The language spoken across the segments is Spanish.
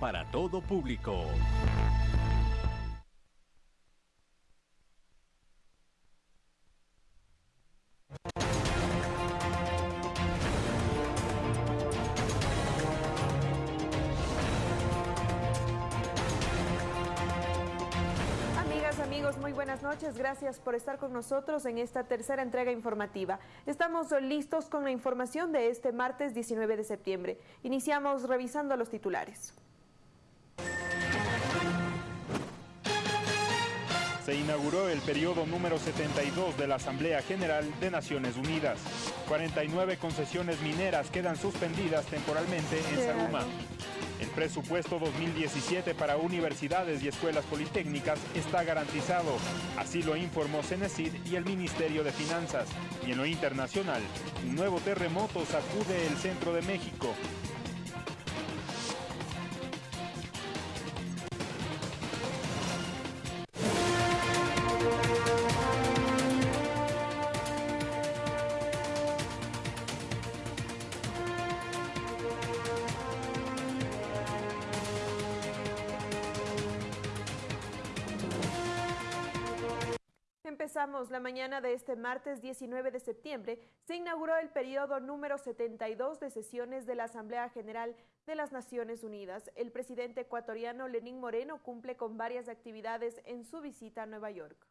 para todo público. noches, gracias por estar con nosotros en esta tercera entrega informativa. Estamos listos con la información de este martes 19 de septiembre. Iniciamos revisando los titulares. Se inauguró el periodo número 72 de la Asamblea General de Naciones Unidas. 49 concesiones mineras quedan suspendidas temporalmente en Saruma. El presupuesto 2017 para universidades y escuelas politécnicas está garantizado. Así lo informó Cenecid y el Ministerio de Finanzas. Y en lo internacional, un nuevo terremoto sacude el centro de México. La mañana de este martes 19 de septiembre, se inauguró el periodo número 72 de sesiones de la Asamblea General de las Naciones Unidas. El presidente ecuatoriano Lenín Moreno cumple con varias actividades en su visita a Nueva York.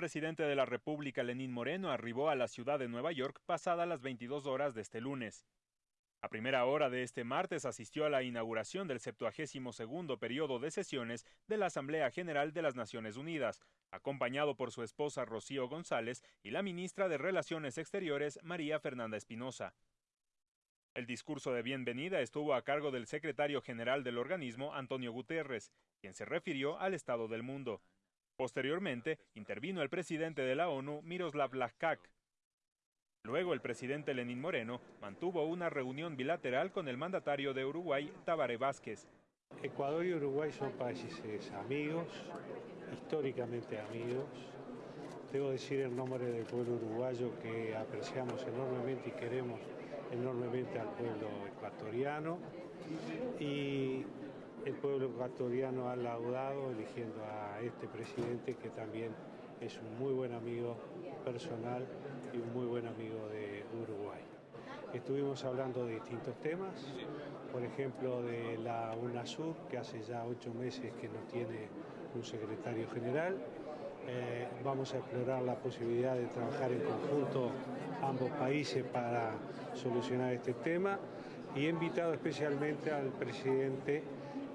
Presidente de la República, Lenín Moreno, arribó a la ciudad de Nueva York pasada las 22 horas de este lunes. A primera hora de este martes asistió a la inauguración del 72 periodo de sesiones de la Asamblea General de las Naciones Unidas, acompañado por su esposa Rocío González y la ministra de Relaciones Exteriores María Fernanda Espinosa. El discurso de bienvenida estuvo a cargo del secretario general del organismo, Antonio Guterres, quien se refirió al estado del mundo. Posteriormente, intervino el presidente de la ONU, Miroslav Lajkak. Luego, el presidente Lenín Moreno mantuvo una reunión bilateral con el mandatario de Uruguay, Tabaré Vázquez. Ecuador y Uruguay son países amigos, históricamente amigos. Debo decir en nombre del pueblo uruguayo que apreciamos enormemente y queremos enormemente al pueblo ecuatoriano el pueblo ecuatoriano ha laudado eligiendo a este presidente que también es un muy buen amigo personal y un muy buen amigo de Uruguay. Estuvimos hablando de distintos temas, por ejemplo de la UNASUR, que hace ya ocho meses que no tiene un secretario general. Eh, vamos a explorar la posibilidad de trabajar en conjunto ambos países para solucionar este tema y he invitado especialmente al presidente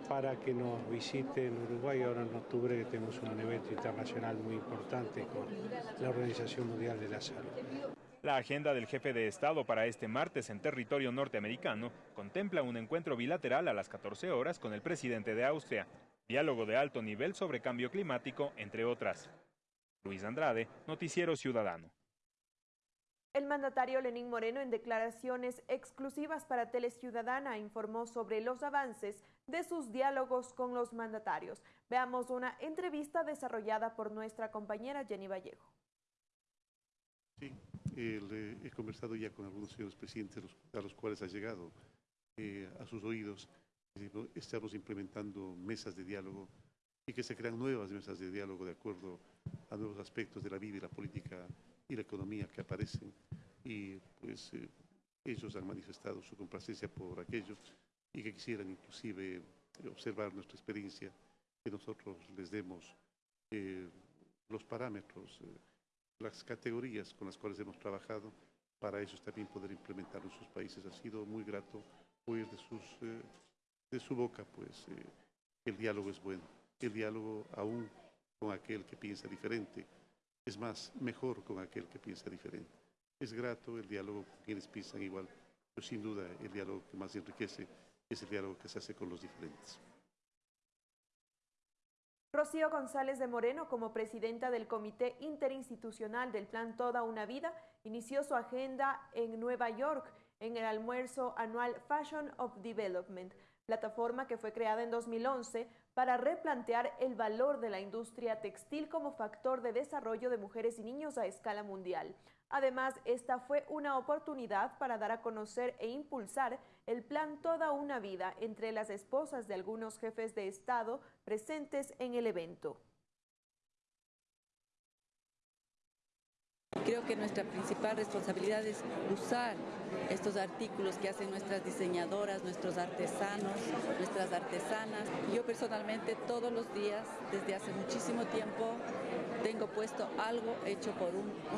para que nos visite en Uruguay ahora en octubre que tenemos un evento internacional muy importante con la Organización Mundial de la Salud. La agenda del jefe de Estado para este martes en territorio norteamericano contempla un encuentro bilateral a las 14 horas con el presidente de Austria, diálogo de alto nivel sobre cambio climático, entre otras. Luis Andrade, Noticiero Ciudadano. El mandatario Lenín Moreno, en declaraciones exclusivas para Teleciudadana, informó sobre los avances de sus diálogos con los mandatarios. Veamos una entrevista desarrollada por nuestra compañera Jenny Vallejo. Sí, eh, he conversado ya con algunos señores presidentes a los cuales ha llegado eh, a sus oídos. Estamos implementando mesas de diálogo y que se crean nuevas mesas de diálogo de acuerdo a nuevos aspectos de la vida y la política y la economía que aparecen y pues eh, ellos han manifestado su complacencia por aquello y que quisieran inclusive observar nuestra experiencia, que nosotros les demos eh, los parámetros, eh, las categorías con las cuales hemos trabajado para ellos también poder implementarlo en sus países. Ha sido muy grato oír de, sus, de su boca pues el diálogo es bueno, el diálogo aún con aquel que piensa diferente, es más, mejor con aquel que piensa diferente. Es grato el diálogo con quienes piensan igual, pero sin duda el diálogo que más enriquece es el diálogo que se hace con los diferentes. Rocío González de Moreno, como presidenta del Comité Interinstitucional del Plan Toda una Vida, inició su agenda en Nueva York en el almuerzo anual Fashion of Development, plataforma que fue creada en 2011 para replantear el valor de la industria textil como factor de desarrollo de mujeres y niños a escala mundial. Además, esta fue una oportunidad para dar a conocer e impulsar el plan Toda una Vida entre las esposas de algunos jefes de Estado presentes en el evento. Creo que nuestra principal responsabilidad es usar estos artículos que hacen nuestras diseñadoras, nuestros artesanos, nuestras artesanas. Yo personalmente todos los días, desde hace muchísimo tiempo, tengo puesto algo hecho por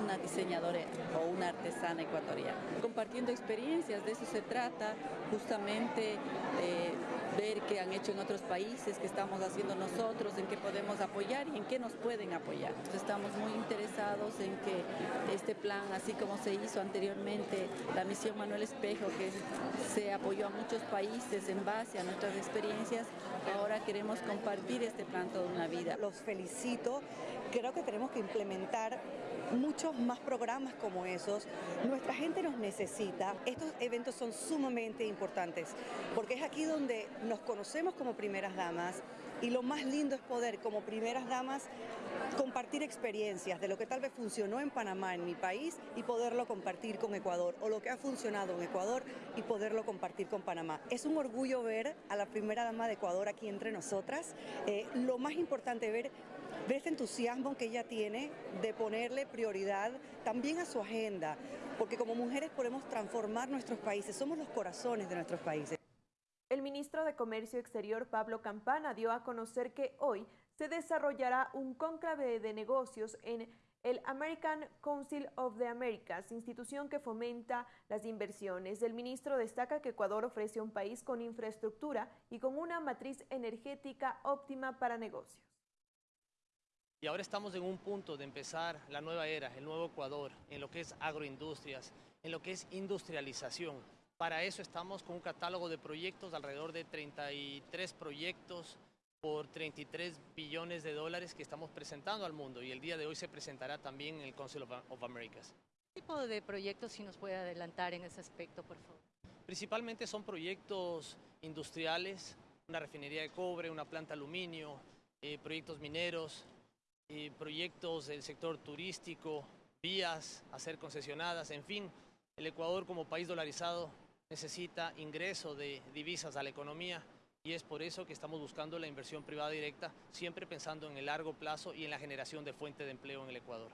una diseñadora o una artesana ecuatoriana. Compartiendo experiencias, de eso se trata, justamente eh, ver qué han hecho en otros países, qué estamos haciendo nosotros, en qué podemos apoyar y en qué nos pueden apoyar. Estamos muy interesados en que este plan, así como se hizo anteriormente, la misión Manuel Espejo, que se apoyó a muchos países en base a nuestras experiencias, ahora queremos compartir este plan toda una vida. Los felicito, creo que tenemos que implementar muchos más programas como esos. Nuestra gente nos necesita. Estos eventos son sumamente importantes porque es aquí donde nos conocemos como primeras damas y lo más lindo es poder como primeras damas compartir experiencias de lo que tal vez funcionó en Panamá, en mi país, y poderlo compartir con Ecuador, o lo que ha funcionado en Ecuador y poderlo compartir con Panamá. Es un orgullo ver a la primera dama de Ecuador aquí entre nosotras. Eh, lo más importante ver ver este entusiasmo que ella tiene de ponerle prioridad también a su agenda, porque como mujeres podemos transformar nuestros países, somos los corazones de nuestros países. El ministro de Comercio Exterior, Pablo Campana, dio a conocer que hoy se desarrollará un cónclave de negocios en el American Council of the Americas, institución que fomenta las inversiones. El ministro destaca que Ecuador ofrece un país con infraestructura y con una matriz energética óptima para negocios. Y ahora estamos en un punto de empezar la nueva era, el nuevo Ecuador, en lo que es agroindustrias, en lo que es industrialización. Para eso estamos con un catálogo de proyectos, alrededor de 33 proyectos por 33 billones de dólares que estamos presentando al mundo y el día de hoy se presentará también en el Council of, Americas. ¿Qué tipo de proyectos si nos puede adelantar en ese aspecto, por favor? Principalmente son proyectos industriales, una refinería de cobre, una planta de aluminio, eh, proyectos mineros, proyectos del sector turístico, vías a ser concesionadas, en fin, el Ecuador como país dolarizado necesita ingreso de divisas a la economía y es por eso que estamos buscando la inversión privada directa, siempre pensando en el largo plazo y en la generación de fuente de empleo en el Ecuador.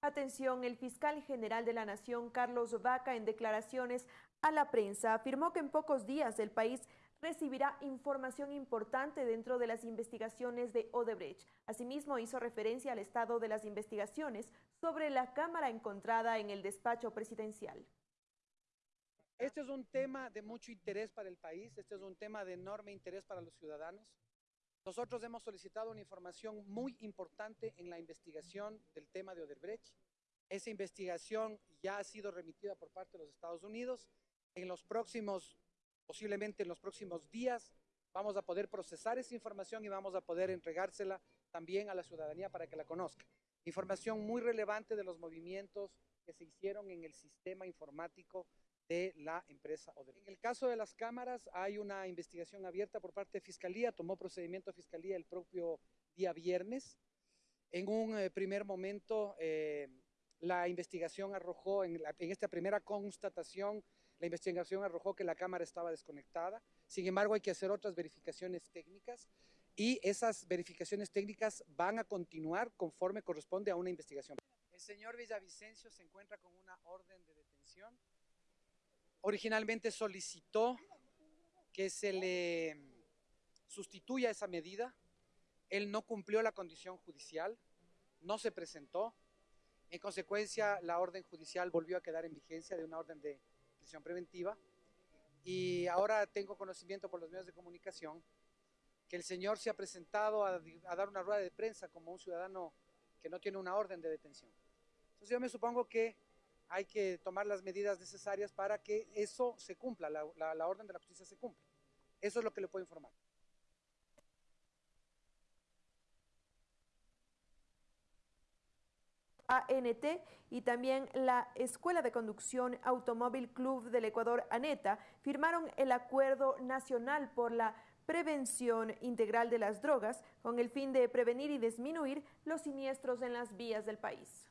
Atención, el fiscal general de la Nación, Carlos Vaca, en declaraciones a la prensa, afirmó que en pocos días el país recibirá información importante dentro de las investigaciones de Odebrecht. Asimismo, hizo referencia al estado de las investigaciones sobre la cámara encontrada en el despacho presidencial. Este es un tema de mucho interés para el país, este es un tema de enorme interés para los ciudadanos. Nosotros hemos solicitado una información muy importante en la investigación del tema de Odebrecht. Esa investigación ya ha sido remitida por parte de los Estados Unidos. En los próximos, posiblemente en los próximos días, vamos a poder procesar esa información y vamos a poder entregársela también a la ciudadanía para que la conozca. Información muy relevante de los movimientos que se hicieron en el sistema informático de la empresa Odebrecht. En el caso de las cámaras hay una investigación abierta por parte de Fiscalía, tomó procedimiento Fiscalía el propio día viernes. En un eh, primer momento eh, la investigación arrojó, en, en esta primera constatación, la investigación arrojó que la cámara estaba desconectada. Sin embargo, hay que hacer otras verificaciones técnicas y esas verificaciones técnicas van a continuar conforme corresponde a una investigación. El señor Villavicencio se encuentra con una orden de detención originalmente solicitó que se le sustituya esa medida. Él no cumplió la condición judicial, no se presentó. En consecuencia, la orden judicial volvió a quedar en vigencia de una orden de preventiva. Y ahora tengo conocimiento por los medios de comunicación que el señor se ha presentado a, dar una rueda de prensa como un ciudadano que no tiene una orden de detención. Entonces yo me supongo que hay que tomar las medidas necesarias para que eso se cumpla, la, orden de la justicia se cumpla. Eso es lo que le puedo informar. ANT y también la Escuela de Conducción Automóvil Club del Ecuador ANETA firmaron el Acuerdo Nacional por la Prevención Integral de las Drogas con el fin de prevenir y disminuir los siniestros en las vías del país.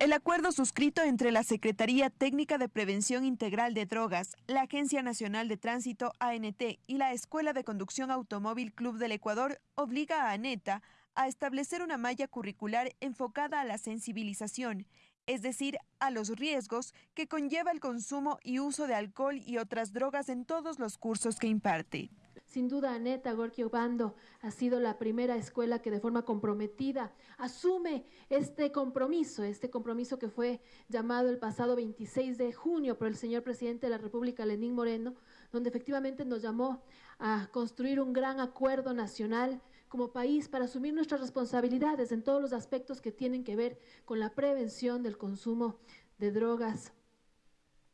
El acuerdo suscrito entre la Secretaría Técnica de Prevención Integral de Drogas, la Agencia Nacional de Tránsito ANT y la Escuela de Conducción Automóvil Club del Ecuador obliga a ANETA a establecer una malla curricular enfocada a la sensibilización, es decir, a los riesgos que conlleva el consumo y uso de alcohol y otras drogas en todos los cursos que imparte. Sin duda, Aneta Gorky Obando ha sido la primera escuela que de forma comprometida asume este compromiso, este compromiso que fue llamado el pasado 26 de junio por el señor presidente de la República, Lenín Moreno, donde efectivamente nos llamó a construir un gran acuerdo nacional como país para asumir nuestras responsabilidades en todos los aspectos que tienen que ver con la prevención del consumo de drogas,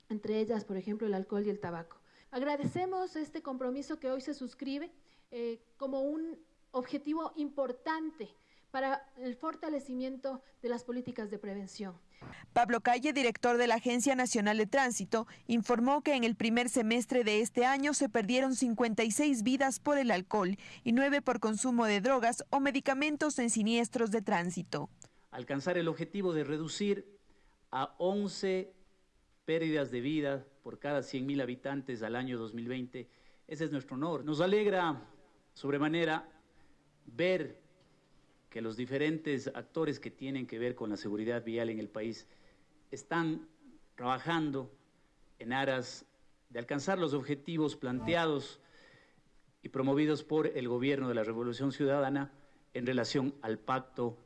entre ellas, por ejemplo, el alcohol y el tabaco. Agradecemos este compromiso que hoy se suscribe eh, como un objetivo importante para el fortalecimiento de las políticas de prevención. Pablo Calle, director de la Agencia Nacional de Tránsito, informó que en el primer semestre de este año se perdieron 56 vidas por el alcohol y 9 por consumo de drogas o medicamentos en siniestros de tránsito. Alcanzar el objetivo de reducir a 11 pérdidas de vida por cada 100.000 habitantes al año 2020. Ese es nuestro honor. Nos alegra sobremanera ver que los diferentes actores que tienen que ver con la seguridad vial en el país están trabajando en aras de alcanzar los objetivos planteados y promovidos por el gobierno de la Revolución Ciudadana en relación al Pacto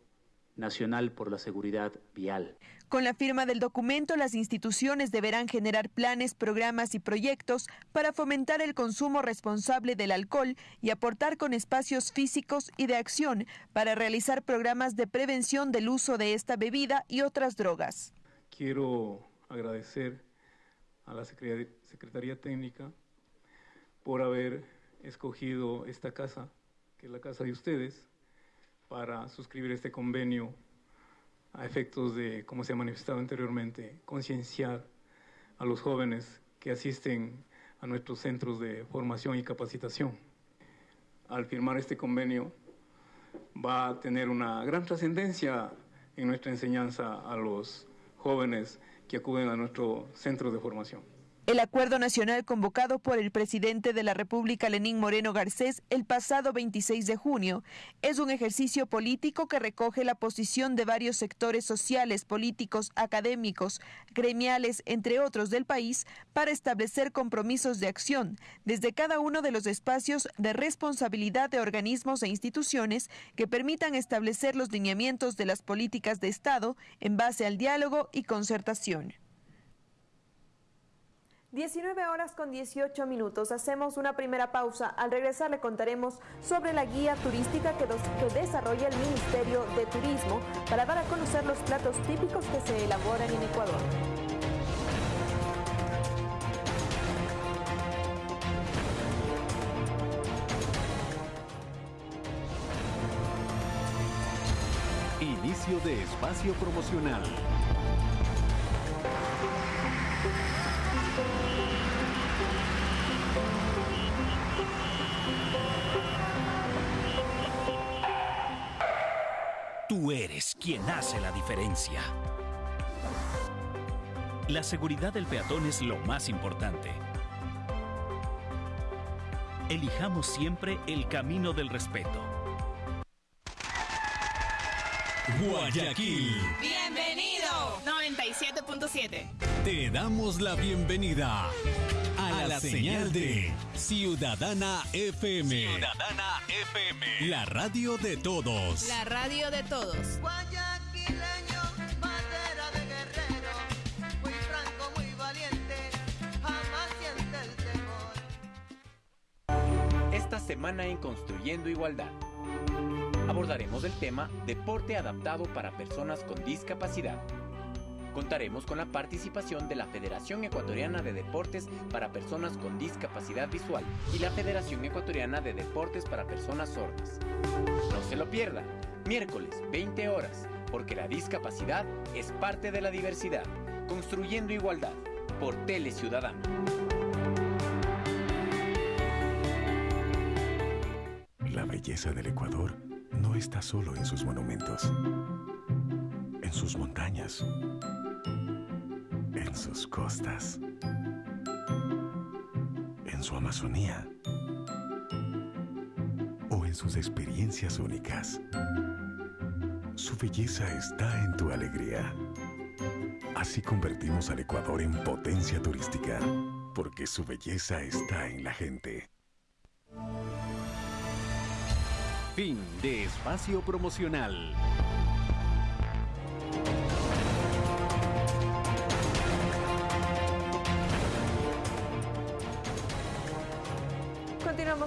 Nacional por la Seguridad Vial. Con la firma del documento, las instituciones deberán generar planes, programas y proyectos para fomentar el consumo responsable del alcohol y aportar con espacios físicos y de acción para realizar programas de prevención del uso de esta bebida y otras drogas. Quiero agradecer a la Secretaría Técnica por haber escogido esta casa, que es la casa de ustedes, para suscribir este convenio a efectos de, como se ha manifestado anteriormente, concienciar a los jóvenes que asisten a nuestros centros de formación y capacitación. Al firmar este convenio va a tener una gran trascendencia en nuestra enseñanza a los jóvenes que acuden a nuestro centro de formación. El acuerdo nacional convocado por el presidente de la República, Lenín Moreno Garcés, el pasado 26 de junio, es un ejercicio político que recoge la posición de varios sectores sociales, políticos, académicos, gremiales, entre otros del país, para establecer compromisos de acción desde cada uno de los espacios de responsabilidad de organismos e instituciones que permitan establecer los lineamientos de las políticas de Estado en base al diálogo y concertación. 19 horas con 18 minutos. Hacemos una primera pausa. Al regresar le contaremos sobre la guía turística que, desarrolla el Ministerio de Turismo para dar a conocer los platos típicos que se elaboran en Ecuador. Inicio de espacio promocional. Tú eres quien hace la diferencia. La seguridad del peatón es lo más importante. Elijamos siempre el camino del respeto. Guayaquil. Bienvenido. 97.7. Te damos la bienvenida la, señal, de Ciudadana FM. Ciudadana FM. La radio de todos. La radio de todos. Guayaquileño, bandera de guerrero, muy franco, muy valiente, jamás siente el temor. Esta semana en Construyendo Igualdad abordaremos el tema Deporte adaptado para personas con discapacidad. Contaremos con la participación de la Federación Ecuatoriana de Deportes para Personas con Discapacidad Visual y la Federación Ecuatoriana de Deportes para Personas Sordas. No se lo pierda, miércoles 20 horas, porque la discapacidad es parte de la diversidad. Construyendo igualdad por Tele Ciudadano. La belleza del Ecuador no está solo en sus monumentos, en sus montañas, en sus costas, en su Amazonía o en sus experiencias únicas. Su belleza está en tu alegría. Así convertimos al Ecuador en potencia turística, porque su belleza está en la gente. Fin de espacio promocional.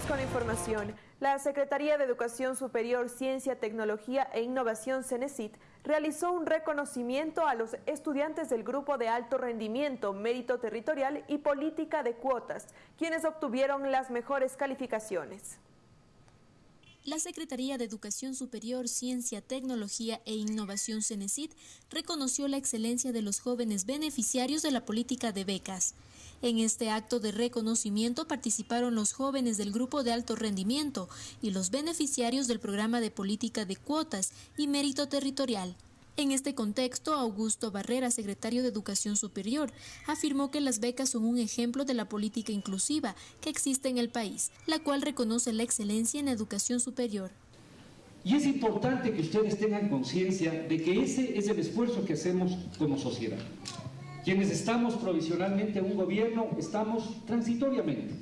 Con la información. La Secretaría de Educación Superior, Ciencia, Tecnología e Innovación, CENESIT, realizó un reconocimiento a los estudiantes del Grupo de Alto Rendimiento, Mérito Territorial y Política de Cuotas, quienes obtuvieron las mejores calificaciones. La Secretaría de Educación Superior, Ciencia, Tecnología e Innovación CENESID reconoció la excelencia de los jóvenes beneficiarios de la política de becas. En este acto de reconocimiento participaron los jóvenes del grupo de alto rendimiento y los beneficiarios del programa de política de cuotas y mérito territorial. En este contexto, Augusto Barrera, secretario de Educación Superior, afirmó que las becas son un ejemplo de la política inclusiva que existe en el país, la cual reconoce la excelencia en educación superior. Y es importante que ustedes tengan conciencia de que ese es el esfuerzo que hacemos como sociedad. Quienes estamos provisionalmente en un gobierno, estamos transitoriamente.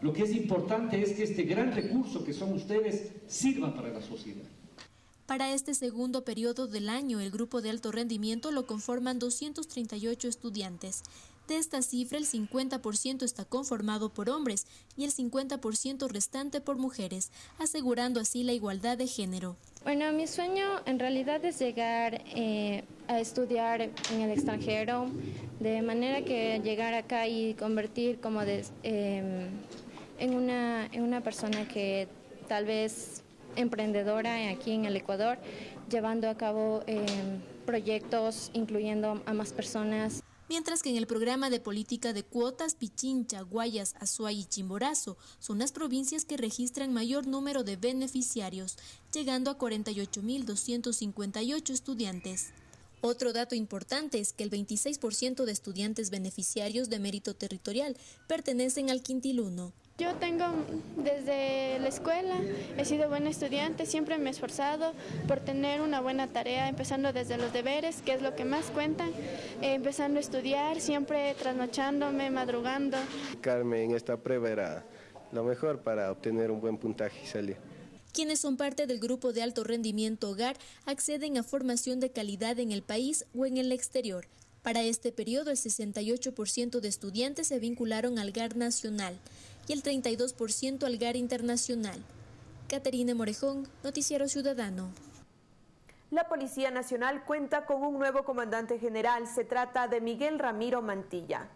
Lo que es importante es que este gran recurso que son ustedes sirva para la sociedad. Para este segundo periodo del año, el grupo de alto rendimiento lo conforman 238 estudiantes. De esta cifra, el 50% está conformado por hombres y el 50% restante por mujeres, asegurando así la igualdad de género. Bueno, mi sueño en realidad es llegar eh, a estudiar en el extranjero, de manera que llegar acá y convertir como eh, en, una, en una persona que tal vez emprendedora aquí en el Ecuador, llevando a cabo eh, proyectos incluyendo a más personas mientras que en el programa de política de cuotas Pichincha, Guayas, Azuay y Chimborazo son las provincias que registran mayor número de beneficiarios, llegando a 48.258 estudiantes. Otro dato importante es que el 26% de estudiantes beneficiarios de mérito territorial pertenecen al quintil 1. Yo tengo desde la escuela, he sido buena estudiante, siempre me he esforzado por tener una buena tarea, empezando desde los deberes, que es lo que más cuentan, eh, empezando a estudiar, siempre trasnochándome, madrugando. Carmen, en esta prueba era lo mejor para obtener un buen puntaje y salir. Quienes son parte del grupo de alto rendimiento hogar acceden a formación de calidad en el país o en el exterior. Para este periodo, el 68% de estudiantes se vincularon al GAR nacional y el 32% al GAR internacional. Caterina Morejón, Noticiero Ciudadano. La Policía Nacional cuenta con un nuevo comandante general. Se trata de Miguel Ramiro Mantilla.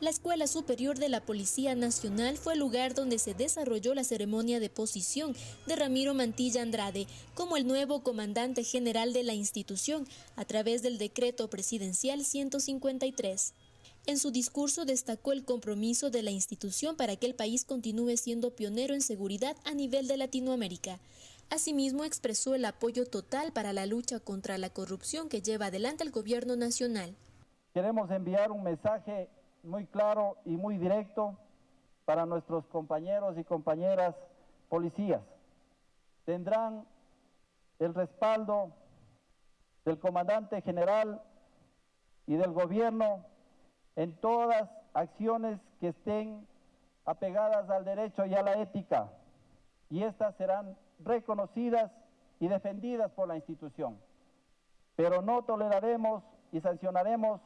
La Escuela Superior de la Policía Nacional fue el lugar donde se desarrolló la ceremonia de posición de Ramiro Mantilla Andrade como el nuevo comandante general de la institución a través del decreto presidencial 153. En su discurso destacó el compromiso de la institución para que el país continúe siendo pionero en seguridad a nivel de Latinoamérica. Asimismo, expresó el apoyo total para la lucha contra la corrupción que lleva adelante el gobierno nacional. Queremos enviar un mensaje muy claro y muy directo para nuestros compañeros y compañeras policías. Tendrán el respaldo del comandante general y del gobierno en todas acciones que estén apegadas al derecho y a la ética, y estas serán reconocidas y defendidas por la institución. Pero no toleraremos y sancionaremos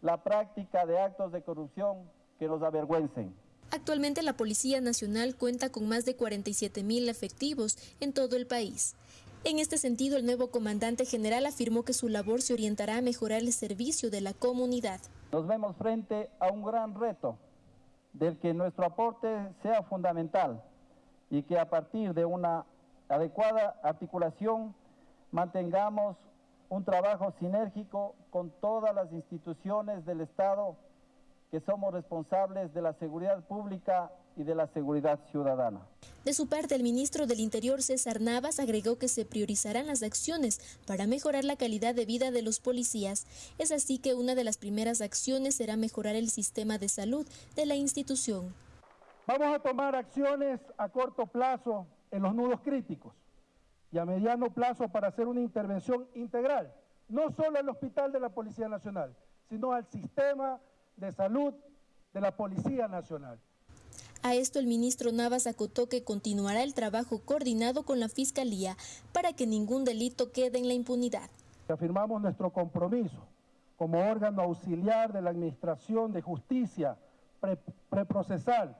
la práctica de actos de corrupción que nos avergüencen. Actualmente la Policía Nacional cuenta con más de 47 mil efectivos en todo el país. En este sentido, el nuevo comandante general afirmó que su labor se orientará a mejorar el servicio de la comunidad. Nos vemos frente a un gran reto del que nuestro aporte sea fundamental y que a partir de una adecuada articulación mantengamos un trabajo sinérgico con todas las instituciones del Estado que somos responsables de la seguridad pública y de la seguridad ciudadana. De su parte, el ministro del Interior, César Navas, agregó que se priorizarán las acciones para mejorar la calidad de vida de los policías. Es así que una de las primeras acciones será mejorar el sistema de salud de la institución. Vamos a tomar acciones a corto plazo en los nudos críticos y a mediano plazo para hacer una intervención integral, no solo al hospital de la Policía Nacional, sino al sistema de salud de la Policía Nacional. A esto el ministro Navas acotó que continuará el trabajo coordinado con la Fiscalía para que ningún delito quede en la impunidad. Afirmamos nuestro compromiso como órgano auxiliar de la Administración de Justicia pre preprocesal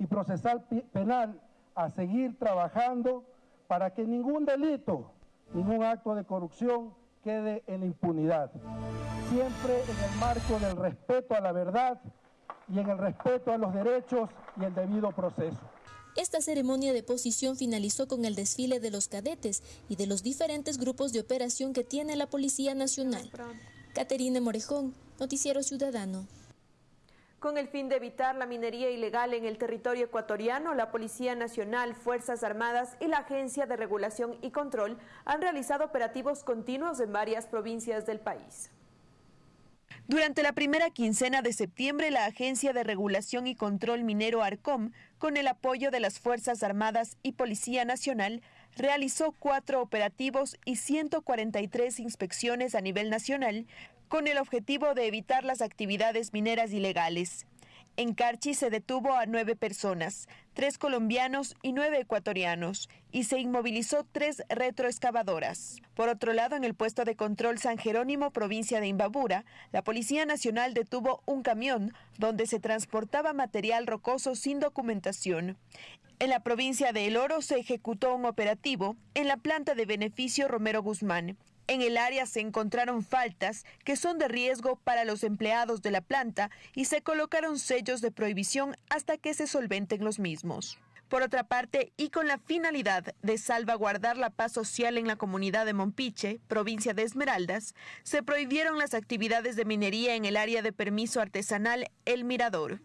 y procesal penal a seguir trabajando para que ningún delito, ningún acto de corrupción quede en impunidad. Siempre en el marco del respeto a la verdad y en el respeto a los derechos y el debido proceso. Esta ceremonia de posición finalizó con el desfile de los cadetes y de los diferentes grupos de operación que tiene la Policía Nacional. Caterina Morejón, Noticiero Ciudadano. Con el fin de evitar la minería ilegal en el territorio ecuatoriano, la Policía Nacional, Fuerzas Armadas y la Agencia de Regulación y Control han realizado operativos continuos en varias provincias del país. Durante la primera quincena de septiembre, la Agencia de Regulación y Control Minero ARCOM, con el apoyo de las Fuerzas Armadas y Policía Nacional, realizó cuatro operativos y 143 inspecciones a nivel nacional con el objetivo de evitar las actividades mineras ilegales. En Carchi se detuvo a nueve personas, tres colombianos y nueve ecuatorianos, y se inmovilizó tres retroexcavadoras. Por otro lado, en el puesto de control San Jerónimo, provincia de Imbabura, la Policía Nacional detuvo un camión donde se transportaba material rocoso sin documentación. En la provincia de El Oro se ejecutó un operativo en la planta de beneficio Romero Guzmán. En el área se encontraron faltas que son de riesgo para los empleados de la planta y se colocaron sellos de prohibición hasta que se solventen los mismos. Por otra parte, y con la finalidad de salvaguardar la paz social en la comunidad de Mompiche, provincia de Esmeraldas, se prohibieron las actividades de minería en el área de permiso artesanal El Mirador.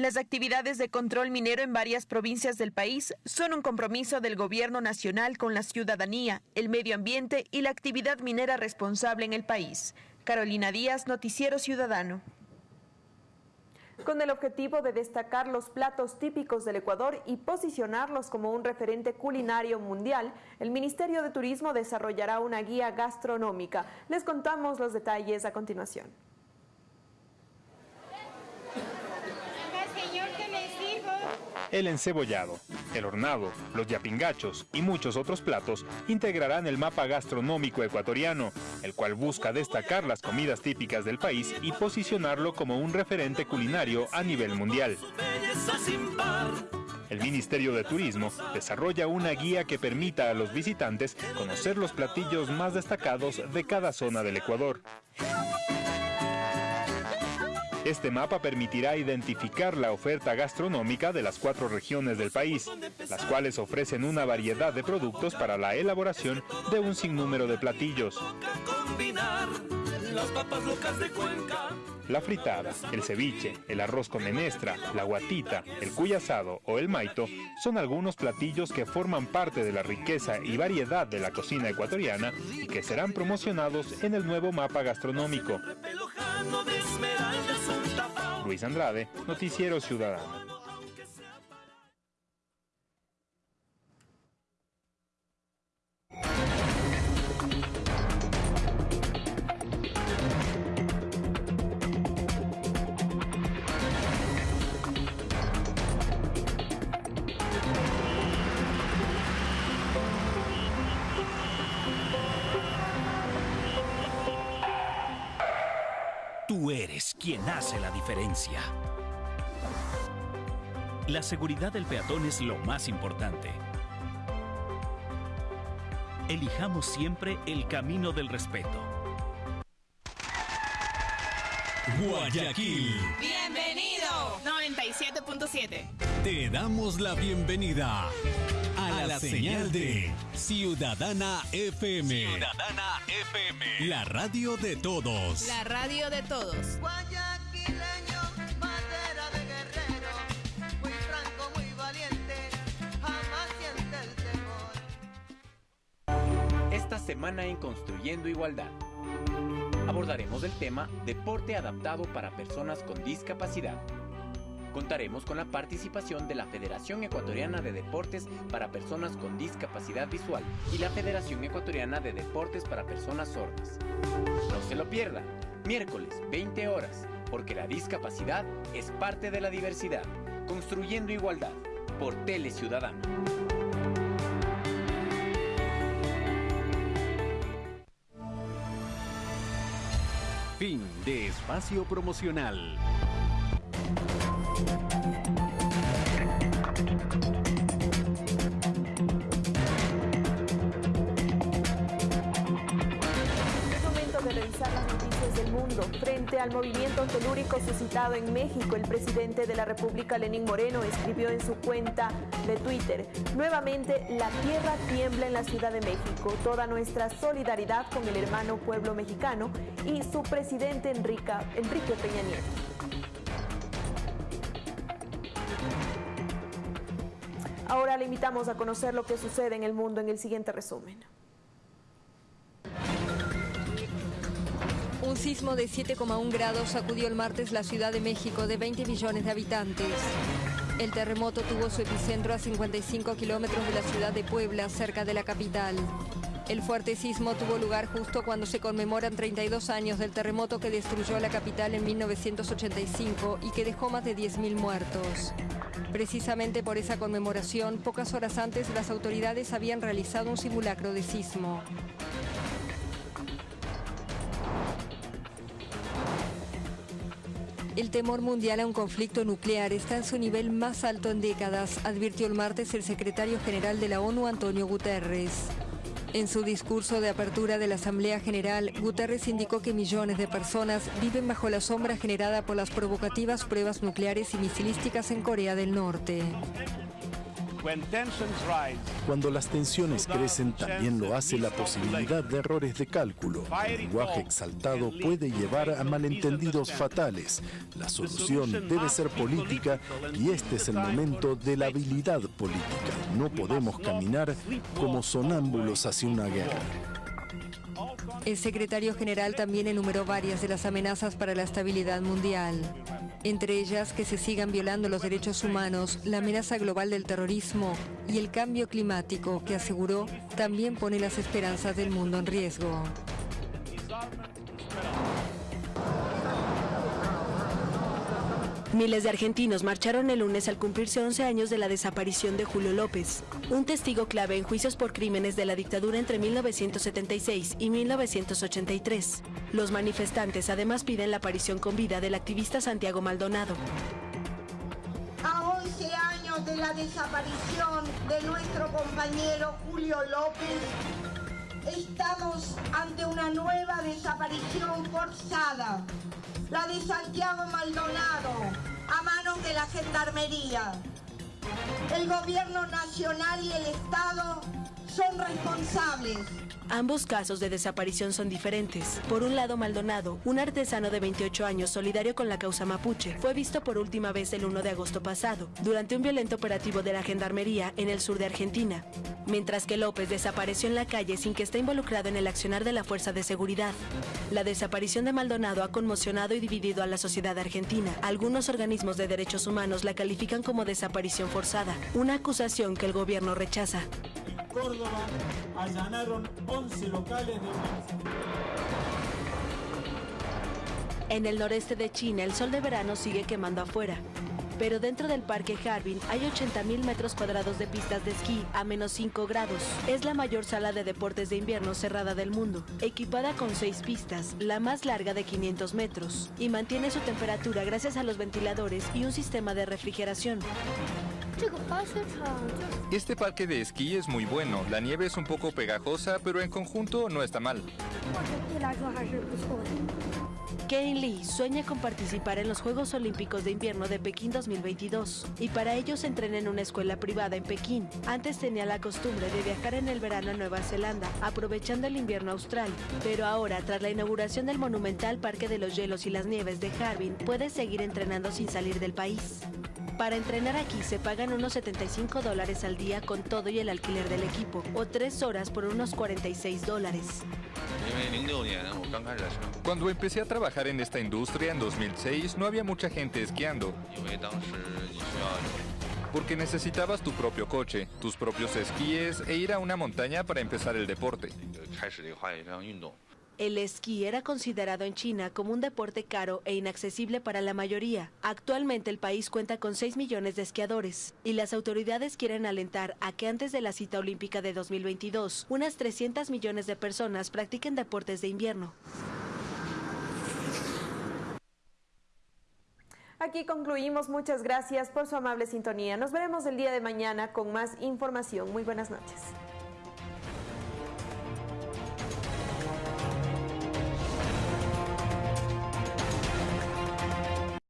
Las actividades de control minero en varias provincias del país son un compromiso del gobierno nacional con la ciudadanía, el medio ambiente y la actividad minera responsable en el país. Carolina Díaz, Noticiero Ciudadano. Con el objetivo de destacar los platos típicos del Ecuador y posicionarlos como un referente culinario mundial, el Ministerio de Turismo desarrollará una guía gastronómica. Les contamos los detalles a continuación. El encebollado, el hornado, los yapingachos y muchos otros platos integrarán el mapa gastronómico ecuatoriano, el cual busca destacar las comidas típicas del país y posicionarlo como un referente culinario a nivel mundial. El Ministerio de Turismo desarrolla una guía que permita a los visitantes conocer los platillos más destacados de cada zona del Ecuador. Este mapa permitirá identificar la oferta gastronómica de las cuatro regiones del país, las cuales ofrecen una variedad de productos para la elaboración de un sinnúmero de platillos. La fritada, el ceviche, el arroz con menestra, la guatita, el cuy asado o el maito son algunos platillos que forman parte de la riqueza y variedad de la cocina ecuatoriana y que serán promocionados en el nuevo mapa gastronómico. Luis Andrade, Noticiero Ciudadano. Tú eres quien hace la diferencia. La seguridad del peatón es lo más importante. Elijamos siempre el camino del respeto. Guayaquil, Bienvenido. 97.7. te damos la bienvenida a la la señal de Ciudadana FM. Ciudadana FM. La radio de todos. La radio de todos. Guayaquileño, madera de guerrero, muy franco, muy valiente, jamás siente el temor. Esta semana en Construyendo Igualdad abordaremos el tema Deporte adaptado para personas con discapacidad. Contaremos con la participación de la Federación Ecuatoriana de Deportes para Personas con Discapacidad Visual y la Federación Ecuatoriana de Deportes para Personas Sordas. No se lo pierda, miércoles 20 horas, porque la discapacidad es parte de la diversidad. Construyendo Igualdad, por Tele Ciudadano. Fin de espacio promocional. Frente al movimiento telúrico suscitado en México, el presidente de la República, Lenín Moreno, escribió en su cuenta de Twitter, nuevamente la tierra tiembla en la Ciudad de México. Toda nuestra solidaridad con el hermano pueblo mexicano y su presidente Enrique, Enrique Peña Nieto. Ahora le invitamos a conocer lo que sucede en el mundo en el siguiente resumen. Un sismo de 7,1 grados sacudió el martes la Ciudad de México de 20 millones de habitantes. El terremoto tuvo su epicentro a 55 kilómetros de la ciudad de Puebla, cerca de la capital. El fuerte sismo tuvo lugar justo cuando se conmemoran 32 años del terremoto que destruyó la capital en 1985 y que dejó más de 10.000 muertos. Precisamente por esa conmemoración, pocas horas antes las autoridades habían realizado un simulacro de sismo. El temor mundial a un conflicto nuclear está en su nivel más alto en décadas, advirtió el martes el secretario general de la ONU, Antonio Guterres. En su discurso de apertura de la Asamblea General, Guterres indicó que millones de personas viven bajo la sombra generada por las provocativas pruebas nucleares y misilísticas en Corea del Norte. Cuando las tensiones crecen, también lo hace la posibilidad de errores de cálculo. El lenguaje exaltado puede llevar a malentendidos fatales. La solución debe ser política y este es el momento de la habilidad política. No podemos caminar como sonámbulos hacia una guerra. El secretario general también enumeró varias de las amenazas para la estabilidad mundial. Entre ellas, que se sigan violando los derechos humanos, la amenaza global del terrorismo y el cambio climático, que aseguró también pone las esperanzas del mundo en riesgo. Miles de argentinos marcharon el lunes al cumplirse 11 años de la desaparición de Julio López, un testigo clave en juicios por crímenes de la dictadura entre 1976 y 1983. Los manifestantes además piden la aparición con vida del activista Santiago Maldonado. A 11 años de la desaparición de nuestro compañero Julio López, estamos ante una nueva desaparición forzada la de Santiago Maldonado, a manos de la Gendarmería. El gobierno nacional y el Estado son responsables. Ambos casos de desaparición son diferentes. Por un lado, Maldonado, un artesano de 28 años solidario con la causa mapuche, fue visto por última vez el 1 de agosto pasado, durante un violento operativo de la Gendarmería en el sur de Argentina. Mientras que López desapareció en la calle sin que esté involucrado en el accionar de la fuerza de seguridad. La desaparición de Maldonado ha conmocionado y dividido a la sociedad argentina. Algunos organismos de derechos humanos la califican como desaparición forzada, una acusación que el gobierno rechaza. Córdoba allanaron 11 locales de En el noreste de China, el sol de verano sigue quemando afuera. Pero dentro del parque Harbin hay 80.000 metros cuadrados de pistas de esquí a menos 5 grados. Es la mayor sala de deportes de invierno cerrada del mundo, equipada con 6 pistas, la más larga de 500 metros, y mantiene su temperatura gracias a los ventiladores y un sistema de refrigeración. Este parque de esquí es muy bueno. La nieve es un poco pegajosa, pero en conjunto no está mal. Kane Lee sueña con participar en los Juegos Olímpicos de Invierno de Pekín 2022 y para ello se entrena en una escuela privada en Pekín. Antes tenía la costumbre de viajar en el verano a Nueva Zelanda, aprovechando el invierno austral, pero ahora tras la inauguración del monumental Parque de los Hielos y las Nieves de Harbin, puede seguir entrenando sin salir del país. Para entrenar aquí se pagan unos 75 dólares al día con todo y el alquiler del equipo, o tres horas por unos 46 dólares. Cuando empecé a trabajar en esta industria en 2006, no había mucha gente esquiando. Porque necesitabas tu propio coche, tus propios esquíes e ir a una montaña para empezar el deporte. El esquí era considerado en China como un deporte caro e inaccesible para la mayoría. Actualmente el país cuenta con 6 millones de esquiadores y las autoridades quieren alentar a que antes de la cita olímpica de 2022, unas 300 millones de personas practiquen deportes de invierno. Aquí concluimos. Muchas gracias por su amable sintonía. Nos veremos el día de mañana con más información. Muy buenas noches.